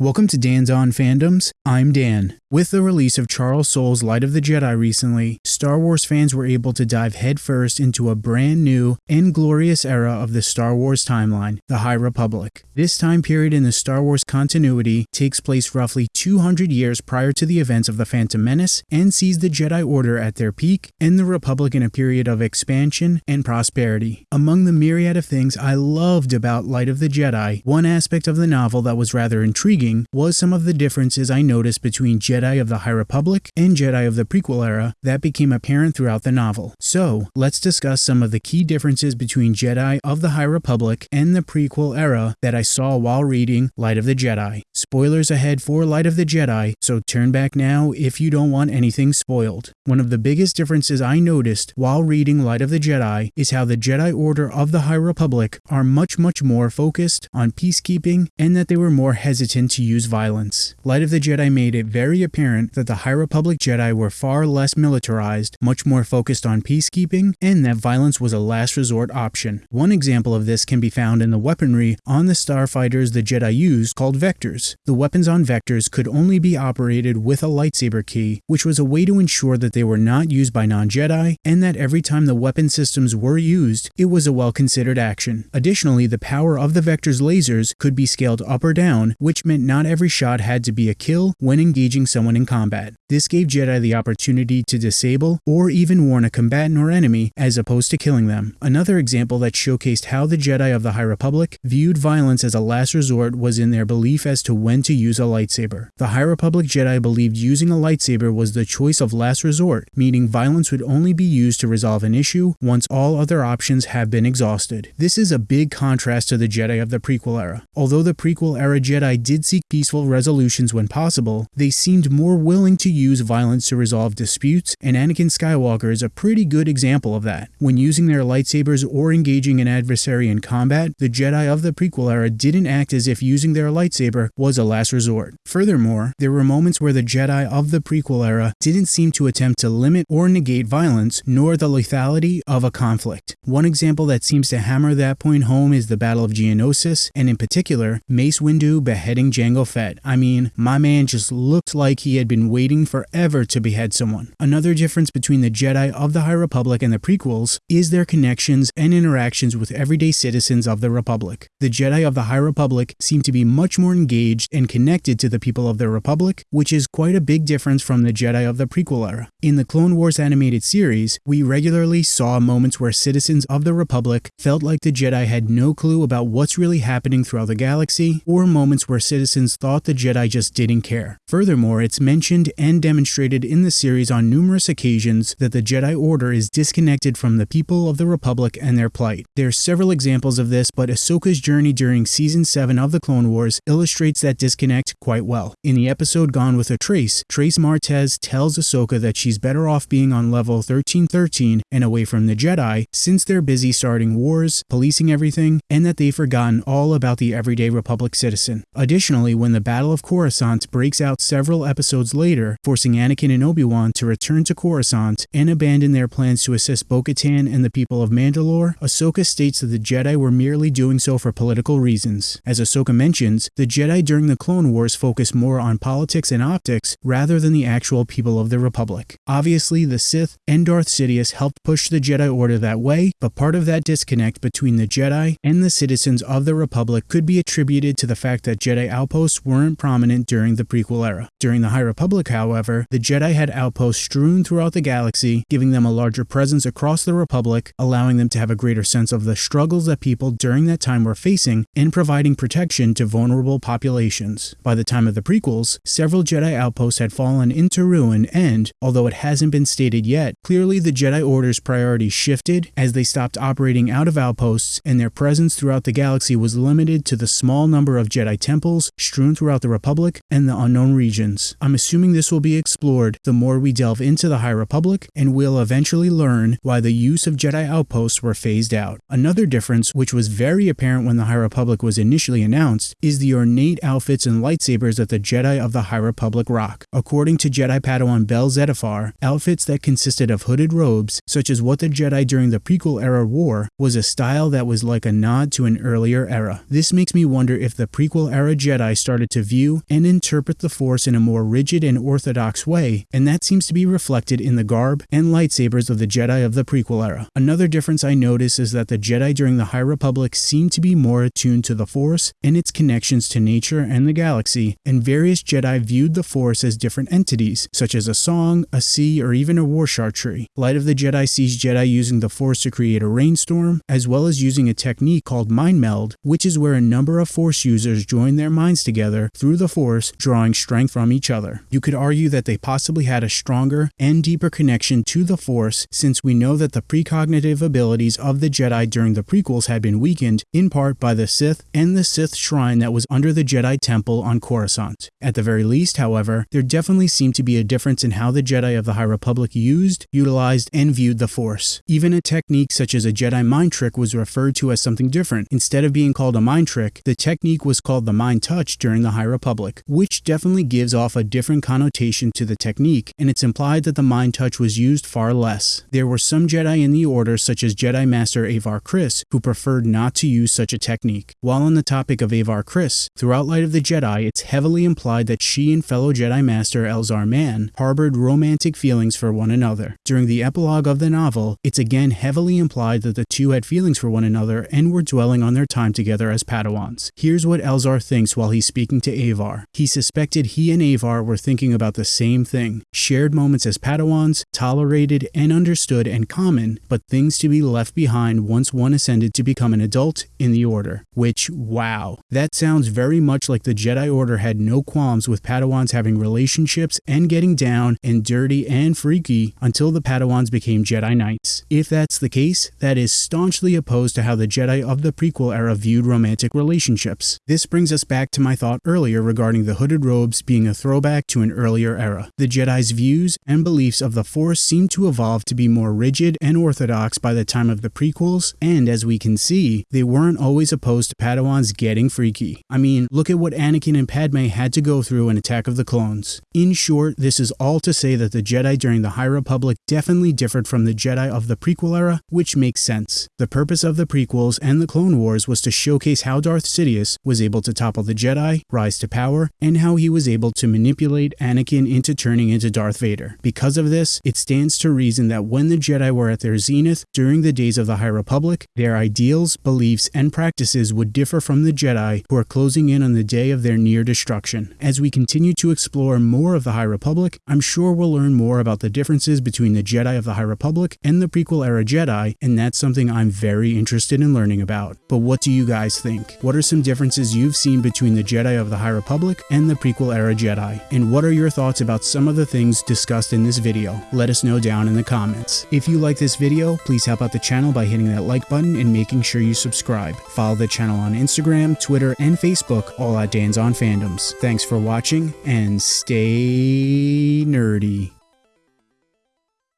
Welcome to Dan's On Fandoms. I'm Dan. With the release of Charles Soule's Light of the Jedi recently, Star Wars fans were able to dive headfirst into a brand new and glorious era of the Star Wars timeline, the High Republic. This time period in the Star Wars continuity takes place roughly 200 years prior to the events of the Phantom Menace and sees the Jedi Order at their peak and the Republic in a period of expansion and prosperity. Among the myriad of things I loved about Light of the Jedi, one aspect of the novel that was rather intriguing was some of the differences I noticed between Jedi Jedi of the High Republic and Jedi of the prequel era that became apparent throughout the novel. So, let's discuss some of the key differences between Jedi of the High Republic and the prequel era that I saw while reading Light of the Jedi. Spoilers ahead for Light of the Jedi, so turn back now if you don't want anything spoiled. One of the biggest differences I noticed while reading Light of the Jedi is how the Jedi Order of the High Republic are much, much more focused on peacekeeping and that they were more hesitant to use violence. Light of the Jedi made it very apparent that the High Republic Jedi were far less militarized, much more focused on peacekeeping, and that violence was a last resort option. One example of this can be found in the weaponry on the starfighters the Jedi used called vectors. The weapons on vectors could only be operated with a lightsaber key, which was a way to ensure that they were not used by non-Jedi, and that every time the weapon systems were used, it was a well-considered action. Additionally, the power of the vector's lasers could be scaled up or down, which meant not every shot had to be a kill when engaging someone in combat. This gave Jedi the opportunity to disable or even warn a combatant or enemy as opposed to killing them. Another example that showcased how the Jedi of the High Republic viewed violence as a last resort was in their belief as to when to use a lightsaber. The High Republic Jedi believed using a lightsaber was the choice of last resort, meaning violence would only be used to resolve an issue once all other options have been exhausted. This is a big contrast to the Jedi of the prequel era. Although the prequel era Jedi did seek peaceful resolutions when possible, they seemed more willing to use violence to resolve disputes, and Anakin Skywalker is a pretty good example of that. When using their lightsabers or engaging an adversary in combat, the Jedi of the prequel era didn't act as if using their lightsaber was a last resort. Furthermore, there were moments where the Jedi of the prequel era didn't seem to attempt to limit or negate violence, nor the lethality of a conflict. One example that seems to hammer that point home is the Battle of Geonosis, and in particular, Mace Windu beheading Jango Fett. I mean, my man just looked like he had been waiting forever to behead someone. Another difference between the Jedi of the High Republic and the prequels is their connections and interactions with everyday citizens of the Republic. The Jedi of the High Republic seem to be much more engaged and connected to the people of the Republic, which is quite a big difference from the Jedi of the prequel era. In the Clone Wars animated series, we regularly saw moments where citizens of the Republic felt like the Jedi had no clue about what's really happening throughout the galaxy, or moments where citizens thought the Jedi just didn't care. Furthermore, it's mentioned and demonstrated in the series on numerous occasions that the Jedi Order is disconnected from the people of the Republic and their plight. There are several examples of this, but Ahsoka's journey during Season 7 of the Clone Wars illustrates that disconnect quite well. In the episode Gone with a Trace, Trace Martez tells Ahsoka that she's better off being on level 1313 and away from the Jedi since they're busy starting wars, policing everything, and that they've forgotten all about the everyday Republic citizen. Additionally, when the Battle of Coruscant breaks out several episodes later, forcing Anakin and Obi-Wan to return to Coruscant and abandon their plans to assist Bo-Katan and the people of Mandalore, Ahsoka states that the Jedi were merely doing so for political reasons. As Ahsoka mentions, the Jedi during the Clone Wars focused more on politics and optics rather than the actual people of the Republic. Obviously, the Sith and Darth Sidious helped push the Jedi Order that way, but part of that disconnect between the Jedi and the citizens of the Republic could be attributed to the fact that Jedi outposts weren't prominent during the prequel era. During the High Republic, however, the Jedi had outposts strewn throughout the galaxy, giving them a larger presence across the Republic, allowing them to have a greater sense of the struggles that people during that time were facing, and providing protection to vulnerable populations. By the time of the prequels, several Jedi outposts had fallen into ruin and, although it hasn't been stated yet, clearly the Jedi Order's priorities shifted as they stopped operating out of outposts and their presence throughout the galaxy was limited to the small number of Jedi temples strewn throughout the Republic and the unknown regions. I'm assuming this will be explored the more we delve into the High Republic and we'll eventually learn why the use of Jedi outposts were phased out. Another difference, which was very apparent when the High Republic was initially announced, is the ornate outfits and lightsabers that the Jedi of the High Republic rock. According to Jedi Padawan Bell Zettifar, outfits that consisted of hooded robes, such as what the Jedi during the prequel era wore, was a style that was like a nod to an earlier era. This makes me wonder if the prequel era Jedi started to view and interpret the Force in a more rigid and orthodox way, and that seems to be reflected in the garb and lightsabers of the Jedi of the prequel era. Another difference I notice is that the Jedi during the High Republic seem to be more attuned to the Force and its connections to nature and the galaxy, and various Jedi viewed the Force as different entities, such as a song, a sea, or even a wroshyr tree. Light of the Jedi sees Jedi using the Force to create a rainstorm, as well as using a technique called Mind Meld, which is where a number of Force users join their minds together through the Force, drawing strength from each other. You could argue that they possibly had a stronger and deeper connection to the Force since we know that the precognitive abilities of the Jedi during the prequels had been weakened, in part by the Sith and the Sith shrine that was under the Jedi Temple on Coruscant. At the very least, however, there definitely seemed to be a difference in how the Jedi of the High Republic used, utilized, and viewed the Force. Even a technique such as a Jedi mind trick was referred to as something different. Instead of being called a mind trick, the technique was called the Mind Touch during the High Republic, which definitely gives off a different connotation to the technique, and it's implied that the Mind Touch was used far less. There were some Jedi in the Order, such as Jedi Master Avar Kriss, who preferred not to use such a technique. While on the topic of Avar Kriss, throughout Light of the Jedi, it's heavily implied that she and fellow Jedi Master Elzar Mann harbored romantic feelings for one another. During the epilogue of the novel, it's again heavily implied that the two had feelings for one another and were dwelling on their time together as Padawans. Here's what Elzar thinks while he's speaking to Avar. He suspected he and Avar were thinking about the same thing shared moments as Padawans, tolerated and understood and common, but things to be left behind once one ascended to become an adult in the Order. Which, wow, that sounds very much like the Jedi Order had no qualms with Padawans having relationships and getting down and dirty and freaky until the Padawans became Jedi Knights. If that's the case, that is staunchly opposed to how the Jedi of the prequel era viewed romantic relationships. This brings us back to my thought earlier regarding the hooded robes being a throwback to an earlier era. The Jedi's views and beliefs of the Force seem to evolve to be more rigid and orthodox by the time of the prequels, and as we can see, they weren't always opposed to Padawans getting freaky. I mean, look at what Anakin and Padme had to go through in Attack of the Clones. In short, this is all to say that the Jedi during the High Republic definitely differed from the Jedi of the prequel era, which makes sense. The purpose of the prequels and the Clone Wars was to showcase how Darth Sidious was able to topple the Jedi, rise to power, and how he was able to manipulate Anakin into turning into Darth Vader. Because of this, it stands to reason that when the Jedi were at their zenith during the days of the High Republic, their ideals, beliefs, and practices would differ from the Jedi who are closing in on the day of their near destruction. As we continue to explore more of the High Republic, I'm sure we'll learn more about the differences between the Jedi of the High Republic and the prequel era Jedi, and that's something I'm very interested in learning about. But what do you guys think? What are some differences you've seen between the Jedi of the High Republic and the prequel era Jedi? And what are your thoughts about some of the things discussed in this video? Let us know down in the comments. If you like this video, please help out the channel by hitting that like button and making sure you subscribe. Follow the channel on Instagram, Twitter, and Facebook, all at Dan's on Fandoms. Thanks for watching, and stay nerdy.